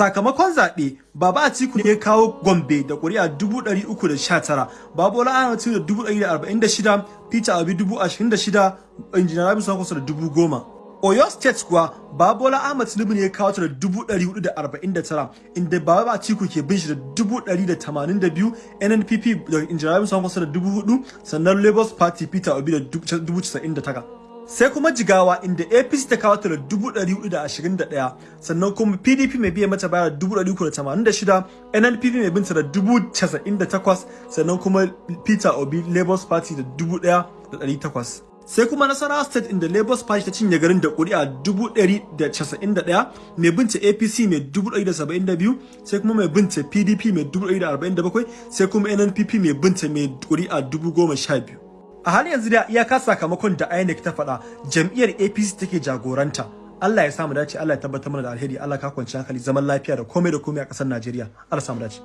sakamakon zaɓe baba atiku ne ya kawo gombe da ƙuri'a 319 babola ahmed da 146 peter obi 26 injiniya rabi sun kusa da 10,000 oyo state kuwa babola ahmed tinubu ne ya kawo ta da 449 inda baba atiku ke bin shi da 182 nnpp da injiniya rabi sun kusa da 4,000 sannan labour party peter obi da 99 sai kuma jigawa inda apc ta kawo ta da 421 sannan kuma pdp mai biya mata baya da 386 nnpp mai binta da 98 sannan kuma peter obi labour party da 1800 sai kuma nasarawa state inda labour party ta cinye garin da kuri'a 191 mai binta apc mai 172 sai kuma mai binta pdp mai 147 sai kuma nnpp mai binta mai kuri'a 12,000 a halin yanzu da iyaka sakamakon da INEC ta faɗa jam'iyyar APC take jagoranta. Allah ya samu dace Allah ya tabbatar mana da alheri Allah ka kwanci hankali zaman lafiya da komai da komai a ƙasar Najeriya. Allah samu dace.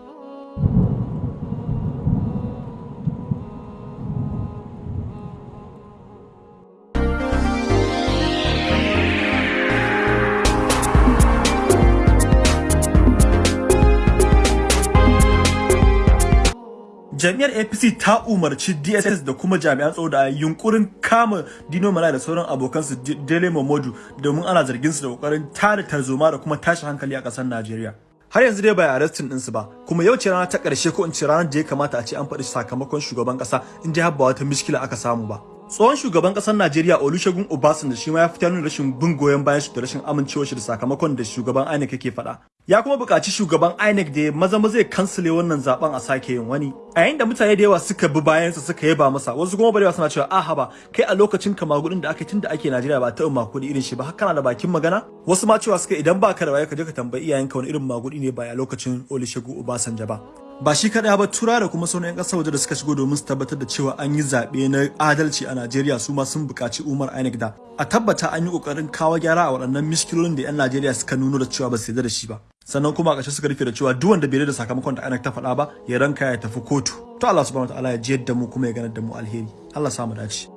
Jami'ar APC ta umarci DSS da kuma jami'an tsaro da yunkurin kama Dino Mala da sauran abokansu Dele Momodu domin ana zargin su da ƙoƙarin tada tarzoma da kuma tashi hankali a ƙasar Najeriya. Har yanzu dai bai arrestin ɗinsu ba, kuma yau ce rana ta ƙarshe ko in ce ranar da ya kamata a ce an faɗi sakamakon shugaban ƙasa in dai ba wata mishkila aka samu ba. Tsohon shugaban ƙasar Najeriya Olusegun Obasanjo shi ma ya fitar rashin bin goyon bayan shi da rashin amincewar shi da sakamakon da shugaban INEC yake faɗa. Ya kuma buƙaci shugaban INEC da maza maza zai kansile wannan zaɓen a sake yin wani. A yayin da mutane da yawa suka bi bayansa suka yaba masa, wasu kuma barewa suna cewa aha ba, kai a lokacin ka magudin da aka tun da ake Najeriya ba taɓa makudi irin shi ba, har kana da bakin magana? Wasu ma cewa suka idan ba ka da waye ka je ka tambayi iyayenka wani irin magudi ne ba a lokacin Olusegun Obasanjo ba. Ba shi kaɗai ba tura da kuma sauran 'yan ƙasar waje da suka shigo domin su tabbatar da cewa an yi zaɓe na adalci a Najeriya su ma sun buƙaci Umar INEC da a tabbata an yi ƙoƙarin kawo gyara a waɗannan miskilolin da 'yan Najeriya suka nuno da cewa ba su yarda da shi ba. Sannan kuma a ƙarshe suka rufe da cewa duk wanda bai da sakamakon da INEC ta faɗa ba ya ranka ya tafi kotu. To Allah subhanahu wataala ya jiyar da mu kuma ya ganar da mu alheri. Allah samu dace.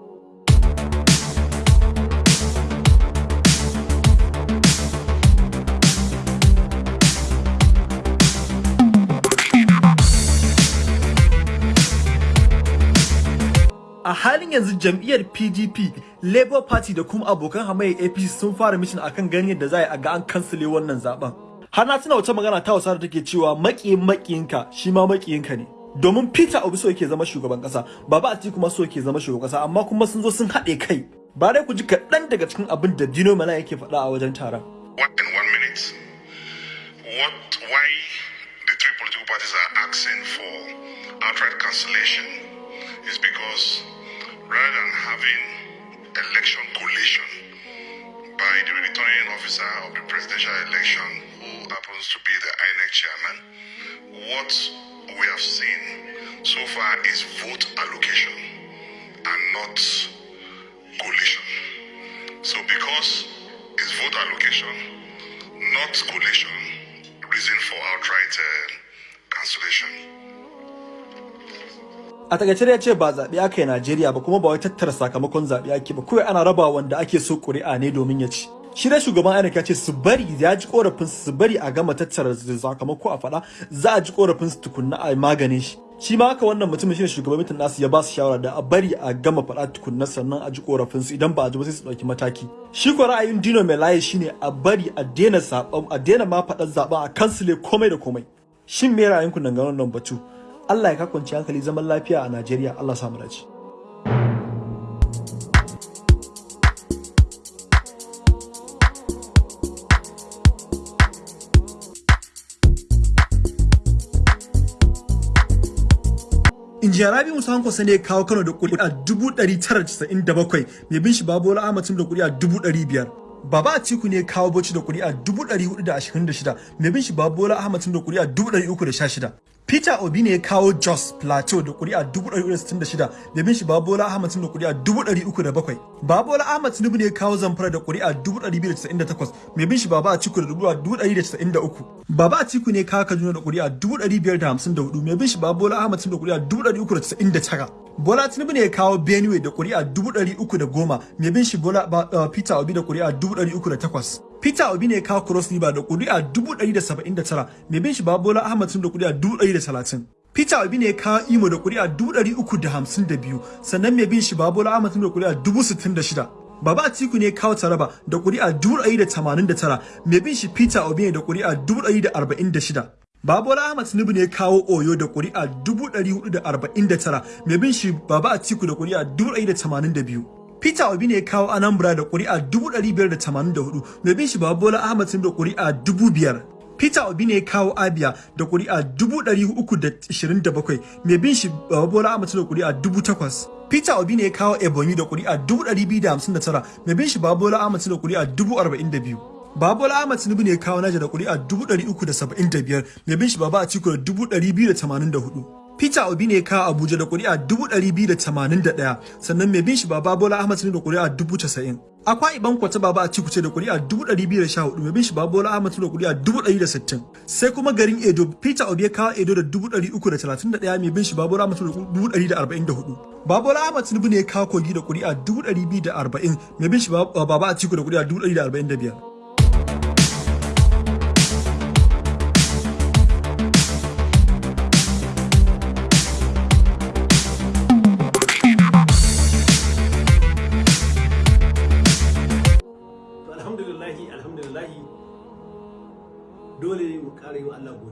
Halin yanzu jam'iyyar PDP, Labour Party da kuma abokan hamayyar APC sun fara mitin akan ganin yadda za a ga an kansile wannan zaɓen. Har na tuna wata magana ta wasa da take cewa maƙiyin maƙiyinka shi ma maƙiyinka ne. Domin Peter Obi so yake zama shugaban ƙasa, Baba Atiku kuma so yake zama shugaban ƙasa, amma kuma sun zo sun haɗe kai. Ba dai ku ji kaɗan daga cikin abin da Dino Mala yake faɗa a wajen taron. Political parties are asking for outright cancellation is because rather than having election collation by the returning officer of the presidential election, who happens to be the INEC chairman, what we have seen so far is vote allocation and not collation. So because it's vote allocation, not collation, reason for outright uh, cancellation. A taƙaice ya ce ba zaɓe aka yi Najeriya ba kuma ba wai tattara sakamakon zaɓe ake ba. Kawai ana raba wanda ake so ƙuri'a ne domin ya ci. Shi dai shugaban INEC ya ce su bari ya ji korafin su bari a gama tattara sakamako a faɗa. Za a ji korafin su tukunna a maganin shi. Shi ma haka wannan mutumin shine shugaban mitin nasu ya ba su shawara da a bari a gama faɗa tukunna sannan a ji korafin su. Idan ba a ji ba sai su ɗauki mataki. Shi ko ra'ayin Dino Melaye shine a bari a daina a daina ma faɗar zaɓen a kansile komai da komai. Shin me ra'ayinku dangane wannan batu? Allah ya kakwanci hankali zaman lafiya a Najeriya Allah samu dace. Injiya Rabi Musa Hanko sane ya kawo Kano da kuri'a 997 mai bin shi Babola Ahmad da kuri'a 500. Baba Atiku ne kawo Bauchi da kuri'a 426 mai bin shi Babola Ahmad da kuri'a 316. Peter Obi ne kawo Jos Plateau da kuri'a 166 mai bin shi Babola Ahmad Tinubu da kuri'a 307. Babola Ahmad Tinubu ne kawo Zamfara da kuri'a 298 mai bin shi Baba Atiku da kuri'a 193. Baba Atiku ne kawo Kaduna da kuri'a 554 mai bin shi Babola Ahmad Tinubu da kuri'a 399. Bola Tinubu ne kawo Benue da kuri'a 310 mai bin shi Bola Peter Obi da kuri'a 308. Peter Obi ne ya kawo Cross River da kuri'a 179 mai bin shi Babola Ahmad Tinubu da kuri'a 130. Peter Obi ne ya kawo Imo da kuri'a 352 sannan mai bin shi Babola Ahmad Tinubu da kuri'a 66. Baba Atiku ne kawo Taraba da kuri'a 189 mai bin shi Peter Obi ne da kuri'a 146. Babola Ahmad Tinubu ne kawo Oyo da kuri'a 449 mai bin shi Baba Atiku da kuri'a 182. Peter Obi ne kawo Anambra da kuri'a 584 mai bin shi Babola Ahmad Tinubu da kuri'a 5000. Peter Obi ne kawo Abia da kuri'a 327 mai bin shi Babola Ahmad Tinubu da kuri'a 8000. Peter Obi ne kawo Ebonyi da kuri'a 259 mai bin shi Babola Ahmad Tinubu da kuri'a 42. Babola Ahmad Tinubu ne kawo Naja da kuri'a 375 mai bin shi Baba Atiku da 284. Peter Obi ne kawo Abuja da kuri'a 281 sannan mai bin shi Baba Bola Ahmad Tinubu da kuri'a 90. Akwa Iban Kwata Baba Atiku ce da kuri'a 214 mai bin shi Baba Bola Ahmad Tinubu da kuri'a 160. Sai kuma garin Edo Peter Obi kawo Edo da 331 mai bin shi Baba Bola Ahmad Tinubu da 144. Babola Ahmad Tinubu ne kawo Kogi da kuri'a 240 mai bin shi Baba Atiku da kuri'a 145.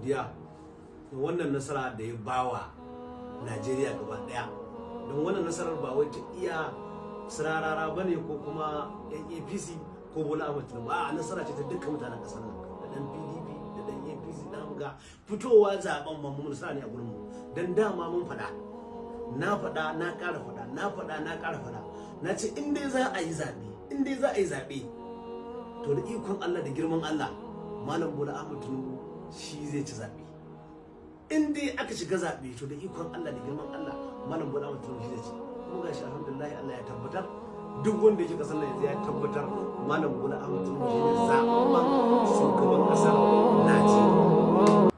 Godiya da wannan nasara da ya bawa Najeriya gaba ɗaya don wannan nasarar ba wai ta iya sirarara ba ne ko kuma APC ko Bola Ahmed Tinubu. A nasara ce ta dukkan mutanen ƙasar nan. Da dan PDP da dan APC da ga fitowa zaɓen mu mun ne a gurin mu. Dan dama mun faɗa. Na faɗa na ƙara faɗa na faɗa na ƙara faɗa. Na ce in dai za a yi zaɓe in dai za a yi zaɓe to da ikon Allah da girman Allah malam Bola Ahmed Tinubu shi zai ci zaɓe. In dai aka shiga zaɓe to da ikon Allah da girman Allah malam Bola Tinubu shi zai ci. Kuma gashi alhamdulillah Allah ya tabbatar. Duk wanda yake ƙasar nan ya tabbatar malam Bola Ahmed Tinubu shi ne zaɓen shugaban ƙasar Najeriya.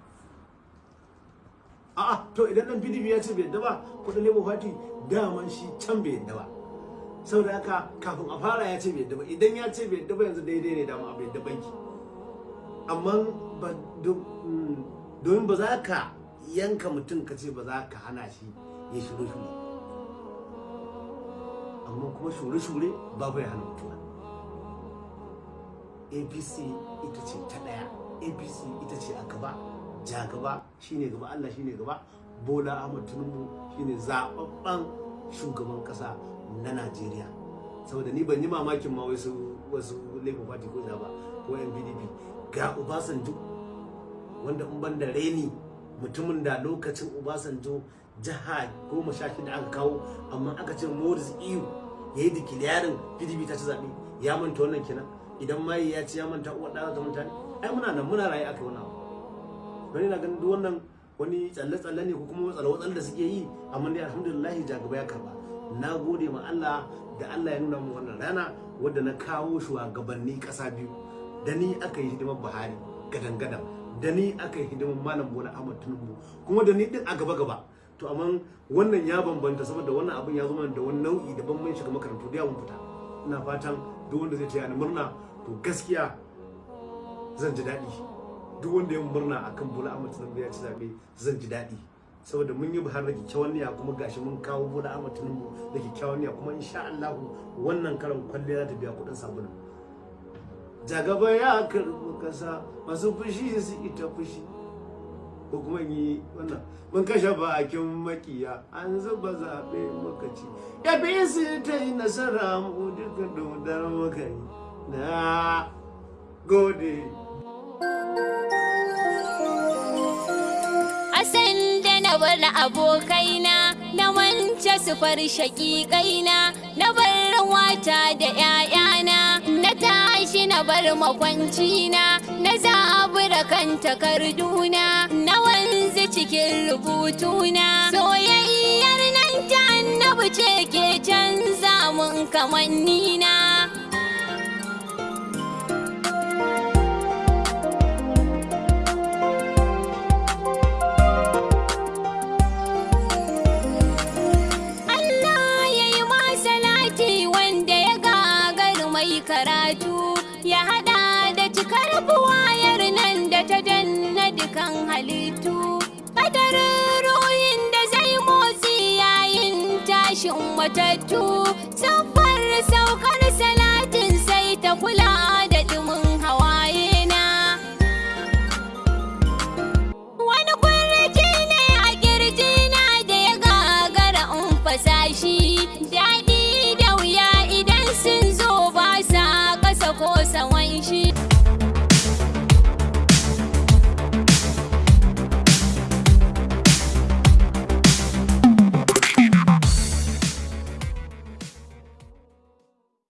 A'a to idan dan PDP ya ce bai yadda ba kuɗin Labour Party daman shi can bai yadda ba. Saboda haka kafin a fara ya ce bai yadda ba. Idan ya ce bai yadda ba yanzu daidai ne dama bai yadda banki. Amma domin ba za ka yanka mutum ka ce ba za ka hana shi ya shure shure amma kuma shure shure babu ya hana mutuwa. Apc ita ce ta ɗaya apc ita ce a gaba. Ja gaba shine gaba. Allah shine gaba. Bola ahmad tinubu shine zababban shugaban kasa na Najeriya. Saboda ni ban yi mamakin ma wasu wasu Labour Party ko ba ko NPDP ga Obasanjo wanda in ban da reni mutumin da lokacin Obasanjo jiha goma sha shida aka kawo amma aka ce Morris Iyu ya yi dikiliyarin PDP ta ci zaɓe ya manta wannan kenan. Idan mai ya ci ya manta uwar ɗaya ta mutane ai muna nan muna raye aka yi wani abu. Wani na ganin duk wannan wani tsalle-tsalle ne ko kuma tsalle-tsalle da suke yi amma dai alhamdulillah jagaba ya karɓa na gode ma Allah da Allah ya nuna mu wannan rana wadda na kawo shugabanni ƙasa biyu. Da ni aka yi hidimar Buhari gadan-gadan. Da ni aka hidimar Malam Bola Ahmad Tinubu kuma da ni din a gaba-gaba to amma wannan ya bambanta saboda wannan abin ya zama da wani nau'i daban mun shiga makarantu da yawon fita. Ina fatan duk wanda zai taya ni murna to gaskiya zan ji daɗi. Duk wanda ya murna akan Bola Ahmad Tinubu ya ci zaɓe zan ji daɗi. Saboda mun yi buhar da kyakkyawan niyya kuma gashi mun kawo bola ahmad tinubu da kyakkyawan niyya kuma insha Allah wannan karan kwalliya za ta biya kuɗin sabulun. Jagaba ya karɓi kasa masu fushi su ita fushi. Ko kuma yi wannan mun kashe bakin makiya an zuba zaɓe makaci ya bi su ta yi nasara mu duka dodar muka yi. Na gode. Na bar abokaina na wance su far shaƙiƙaina na bar wata da ‘ya'yana na tashi na bar makwancina na zabura kan takarduna na wanzu cikin rubutuna. Soyayyar nan ta annabi ce ke canza mun kamannina. what I do.